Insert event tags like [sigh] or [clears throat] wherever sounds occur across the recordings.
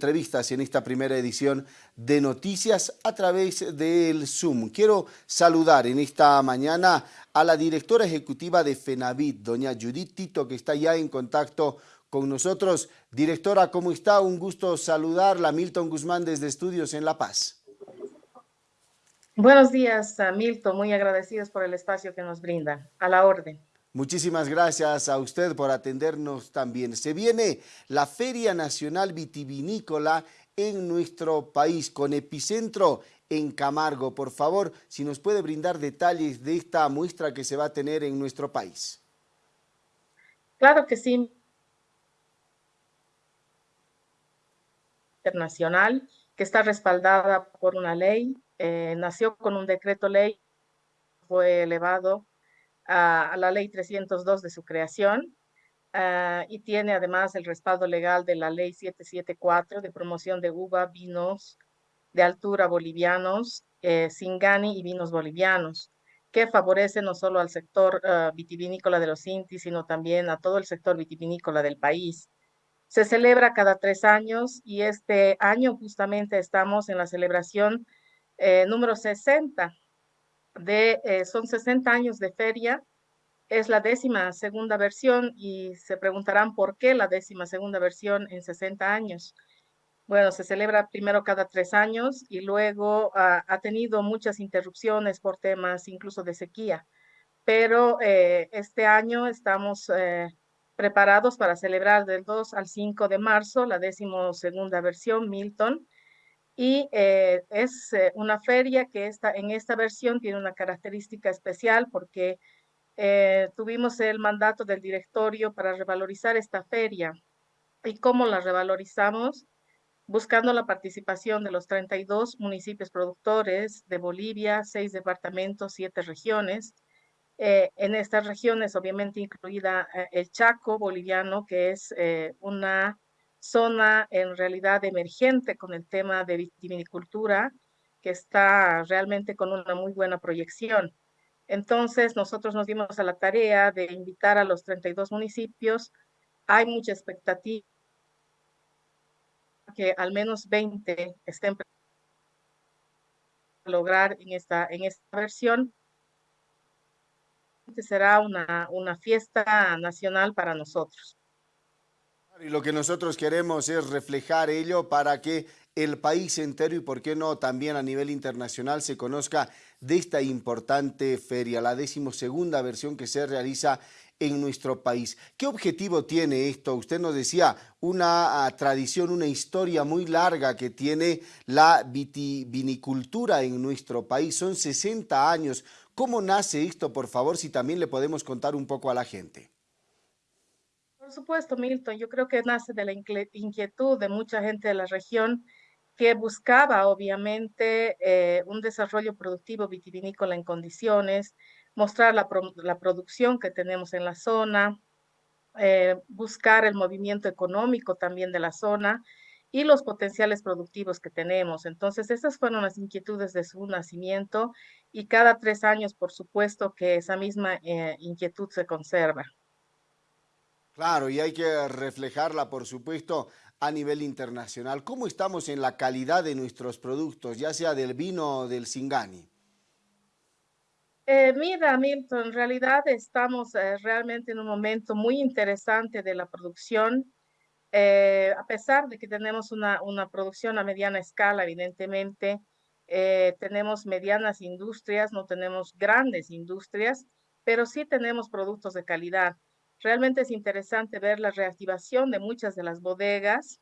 entrevistas en esta primera edición de Noticias a través del Zoom. Quiero saludar en esta mañana a la directora ejecutiva de FENAVIT, doña Judith Tito, que está ya en contacto con nosotros. Directora, ¿cómo está? Un gusto saludarla. Milton Guzmán desde Estudios en La Paz. Buenos días, Milton. Muy agradecidos por el espacio que nos brinda. A la orden. Muchísimas gracias a usted por atendernos también. Se viene la Feria Nacional Vitivinícola en nuestro país, con epicentro en Camargo. Por favor, si nos puede brindar detalles de esta muestra que se va a tener en nuestro país. Claro que sí. Internacional, que está respaldada por una ley, eh, nació con un decreto ley, fue elevado a, la ley 302 de su creación ah, y tiene además el respaldo legal de la ley 774 de promoción de uva, vinos de altura bolivianos, eh, Singani y vinos bolivianos, que favorece no solo al sector uh, vitivinícola de los Intis, sino también a todo el sector vitivinícola del país. Se celebra cada tres años y este año justamente estamos en la celebración eh, número 60 de, eh, son 60 años de feria, es la décima segunda versión y se preguntarán por qué la décima segunda versión en 60 años. Bueno, se celebra primero cada tres años y luego ha tenido muchas interrupciones por temas incluso de sequía, pero eh, este año estamos eh, preparados para celebrar del 2 al 5 de marzo la décima segunda versión Milton, y eh, es eh, una feria que está, en esta versión tiene una característica especial porque eh, tuvimos el mandato del directorio para revalorizar esta feria. ¿Y cómo la revalorizamos? Buscando la participación de los 32 municipios productores de Bolivia, seis departamentos, siete regiones. en estas regiones, obviamente incluida el Chaco boliviano, que es una zona en realidad emergente con el tema de vitivinicultura, que está realmente con una muy buena proyección. Entonces, nosotros nos dimos a la tarea de invitar a los 32 municipios. Hay mucha expectativa que al menos 20 estén lograr en esta, en esta versión. Será una, una fiesta nacional para nosotros. Y lo que nosotros queremos es reflejar ello para que el país entero y por qué no también a nivel internacional se conozca de esta importante feria, la decimosegunda versión que se realiza en nuestro país. ¿Qué objetivo tiene esto? Usted nos decía una ah, tradición, una historia muy larga que tiene la vitivinicultura en nuestro país. Son 60 años. ¿Cómo nace esto, por favor, si también le podemos contar un poco a la gente? Por supuesto, Milton, yo creo que nace de la inquietud de mucha gente de la región que buscaba, obviamente, eh, un desarrollo productivo vitivinícola en condiciones, mostrar la, producción que tenemos en la zona, eh, buscar el movimiento económico también de la zona y los potenciales productivos que tenemos. Entonces, esas fueron las inquietudes de su nacimiento y cada tres años, por supuesto, que esa misma eh, inquietud se conserva. Claro, y hay que reflejarla, por supuesto, a nivel internacional. ¿Cómo estamos en la calidad de nuestros productos, ya sea del vino o del Singani? Eh, mira, Milton, en realidad estamos eh, realmente en un momento muy interesante de la producción. Eh, a pesar de que tenemos una, una, producción a mediana escala, evidentemente, tenemos medianas industrias, no tenemos grandes industrias, pero sí tenemos productos de calidad. Realmente es interesante ver la reactivación de muchas de las bodegas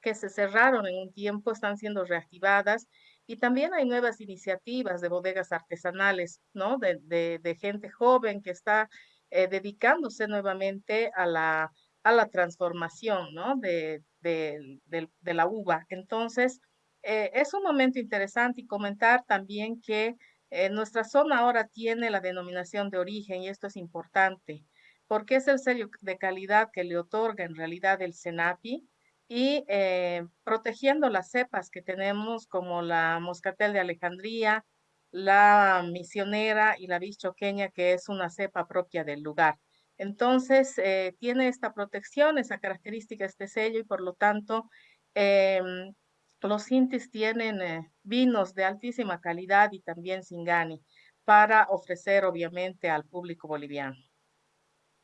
que se cerraron en un tiempo, están siendo reactivadas y también hay nuevas iniciativas de bodegas artesanales, ¿no? De, gente joven que está eh, dedicándose nuevamente a la, a la transformación, ¿no? De, de la uva. Entonces, eh, es un momento interesante y comentar también que eh, nuestra zona ahora tiene la denominación de origen y esto es importante porque es el sello de calidad que le otorga en realidad el SENAPI y eh, protegiendo las cepas que tenemos como la moscatel de Alejandría, la misionera y la bichoqueña, que es una cepa propia del lugar. Entonces, eh, tiene esta protección, esa característica, este sello, y por lo tanto Em, los Intis tienen eh, vinos de altísima calidad y también Singani para ofrecer obviamente al público boliviano.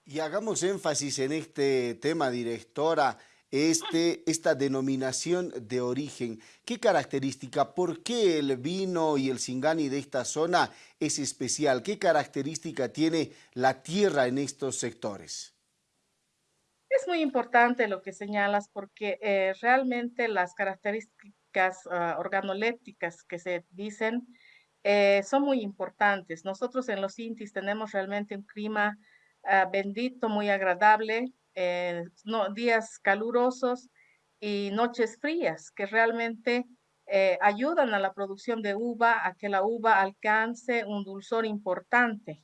Y hagamos énfasis en este tema, directora, este, esta denominación de origen. ¿Qué característica, por qué el vino y el Singani de esta zona es especial? ¿Qué característica tiene la tierra en estos sectores? Es muy importante lo que señalas porque eh, realmente las características uh, organolépticas que se dicen eh, son muy importantes. Nosotros en los Intis tenemos realmente un clima uh, bendito, muy agradable, eh, no, días calurosos y noches frías que realmente eh, ayudan a la producción de uva, a que la uva alcance un dulzor importante.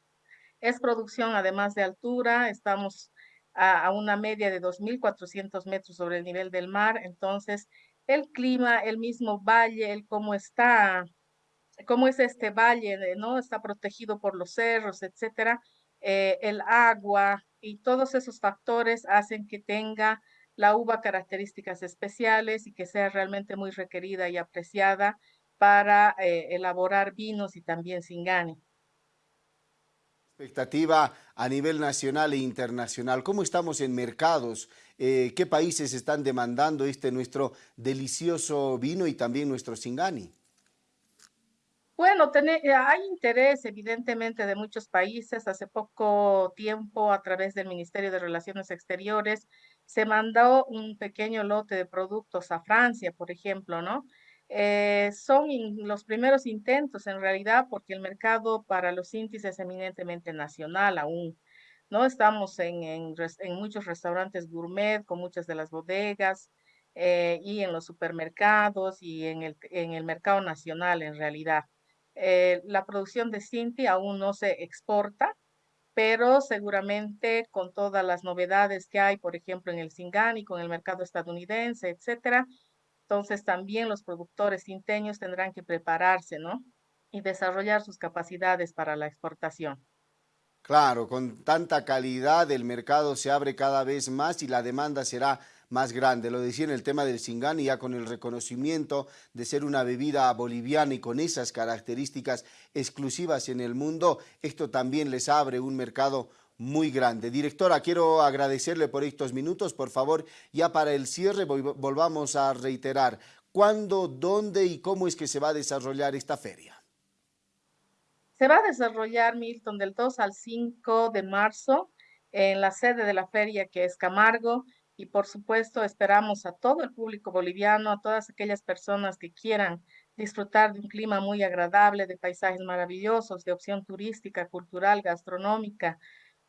Es producción además de altura, estamos a, a una media de 2.400 metros sobre el nivel del mar, entonces el clima, el mismo valle, el cómo está, cómo es este valle, ¿no? Está protegido por los cerros, etcétera, eh, el agua y todos esos factores hacen que tenga la uva características especiales y que sea realmente muy requerida y apreciada para eh, elaborar vinos y también singani. Expectativa a nivel nacional e internacional. ¿Cómo estamos en mercados? Eh, ¿Qué países están demandando este nuestro delicioso vino y también nuestro singani? Bueno, eh, hay interés evidentemente de muchos países. Hace poco tiempo, a través del Ministerio de Relaciones Exteriores, se mandó un pequeño lote de productos a Francia, por ejemplo, ¿no? Eh, son los primeros intentos en realidad porque el mercado para los índices es eminentemente nacional aún. ¿no? Estamos en muchos restaurantes gourmet con muchas de las bodegas eh, y en los supermercados y en el, en el mercado nacional en realidad. Eh, la producción de Cinti aún no se exporta, pero seguramente con todas las novedades que hay, por ejemplo, en el Singani, con el mercado estadounidense, etcétera, entonces también los productores cinteños tendrán que prepararse, ¿no? Y desarrollar sus capacidades para la exportación. Claro, con tanta calidad el mercado se abre cada vez más y la demanda será más grande. Lo decía en el tema del Singani, ya con el reconocimiento de ser una bebida boliviana y con esas características exclusivas en el mundo, esto también les abre un mercado muy grande. Directora, quiero agradecerle por estos minutos. Por favor, ya para el cierre volvamos a reiterar cuándo, dónde y cómo es que se va a desarrollar esta feria. Se va a desarrollar, Milton, del 2 al 5 de marzo en la sede de la feria que es Camargo y por supuesto esperamos a todo el público boliviano, a todas aquellas personas que quieran disfrutar de un clima muy agradable, de paisajes maravillosos, de opción turística, cultural, gastronómica,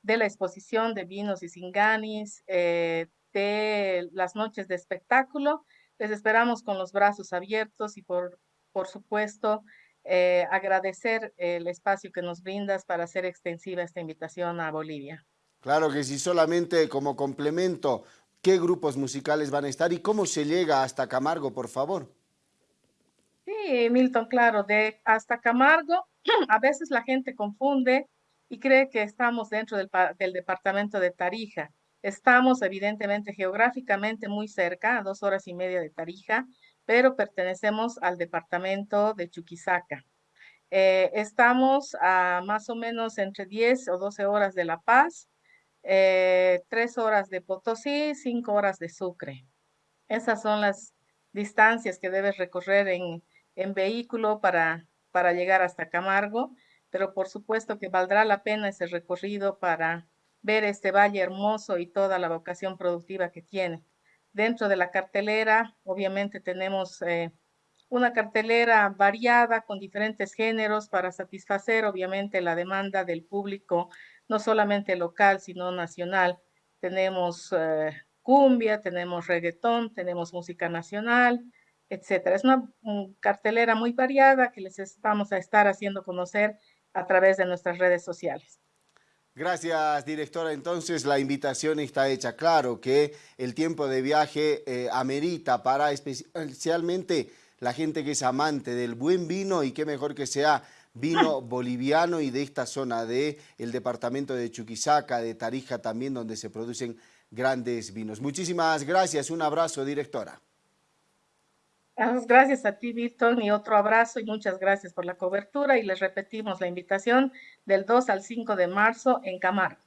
de la exposición de vinos y singanis, eh, de las noches de espectáculo. Les esperamos con los brazos abiertos y por, por supuesto eh, agradecer el espacio que nos brindas para hacer extensiva esta invitación a Bolivia. Claro que sí, solamente como complemento, qué grupos musicales van a estar y cómo se llega hasta Camargo, por favor. Sí, Milton, claro, de hasta Camargo, [clears throat] a veces la gente confunde y cree que estamos dentro del, del departamento de Tarija. Estamos evidentemente geográficamente muy cerca, a dos horas y media de Tarija, pero pertenecemos al departamento de Chuquisaca. Eh, estamos a más o menos entre 10 o 12 horas de La Paz eh, tres horas de Potosí, cinco horas de Sucre. Esas son las distancias que debes recorrer en, en vehículo para, para llegar hasta Camargo, pero por supuesto que valdrá la pena ese recorrido para ver este valle hermoso y toda la vocación productiva que tiene. Dentro de la cartelera, obviamente tenemos eh, una cartelera variada con diferentes géneros para satisfacer, obviamente, la demanda del público no solamente local, sino nacional. Tenemos eh, cumbia, tenemos reggaetón, tenemos música nacional, etcétera. Es una cartelera muy variada que les vamos a estar haciendo conocer a través de nuestras redes sociales. Gracias, directora. Entonces, la invitación está hecha. Claro que el tiempo de viaje eh, amerita para especialmente la gente que es amante del buen vino y qué mejor que sea vino boliviano y de esta zona del el departamento de Chuquisaca, de Tarija también, donde se producen grandes vinos. Muchísimas gracias, un abrazo, directora. Gracias a ti, Víctor, y otro abrazo y muchas gracias por la cobertura. Y les repetimos la invitación del 2 al 5 de marzo en Camargo.